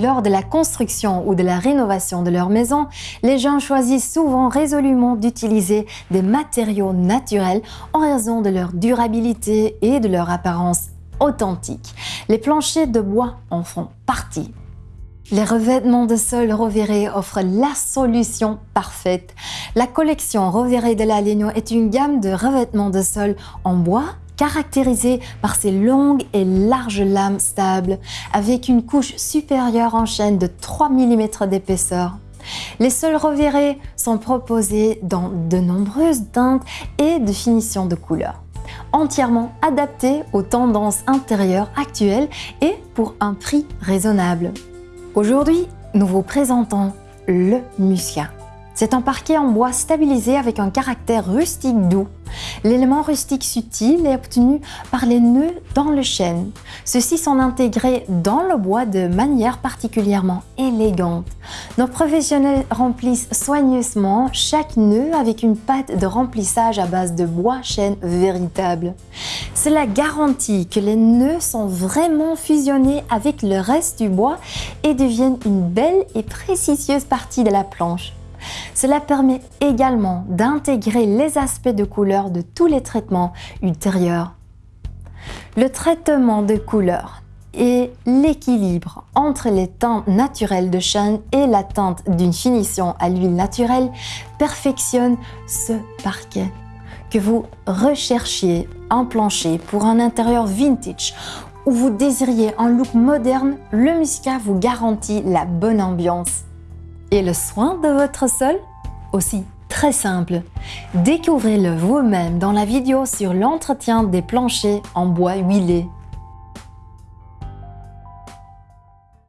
Lors de la construction ou de la rénovation de leur maison, les gens choisissent souvent résolument d'utiliser des matériaux naturels en raison de leur durabilité et de leur apparence authentique. Les planchers de bois en font partie. Les revêtements de sol Rovere offrent la solution parfaite. La collection Rovere de la Legno est une gamme de revêtements de sol en bois caractérisé par ses longues et larges lames stables, avec une couche supérieure en chaîne de 3 mm d'épaisseur. Les sols revirés sont proposés dans de nombreuses teintes et de finitions de couleurs, entièrement adaptés aux tendances intérieures actuelles et pour un prix raisonnable. Aujourd'hui, nous vous présentons le Musca. C'est un parquet en bois stabilisé avec un caractère rustique doux. L'élément rustique subtil est obtenu par les nœuds dans le chêne. Ceux-ci sont intégrés dans le bois de manière particulièrement élégante. Nos professionnels remplissent soigneusement chaque nœud avec une pâte de remplissage à base de bois chêne véritable. Cela garantit que les nœuds sont vraiment fusionnés avec le reste du bois et deviennent une belle et précieuse partie de la planche. Cela permet également d'intégrer les aspects de couleur de tous les traitements ultérieurs. Le traitement de couleur et l'équilibre entre les teintes naturelles de chêne et la teinte d'une finition à l'huile naturelle perfectionne ce parquet. Que vous recherchiez un plancher pour un intérieur vintage ou vous désiriez un look moderne, le Musca vous garantit la bonne ambiance. Et le soin de votre sol? Aussi très simple. Découvrez-le vous-même dans la vidéo sur l'entretien des planchers en bois huilé.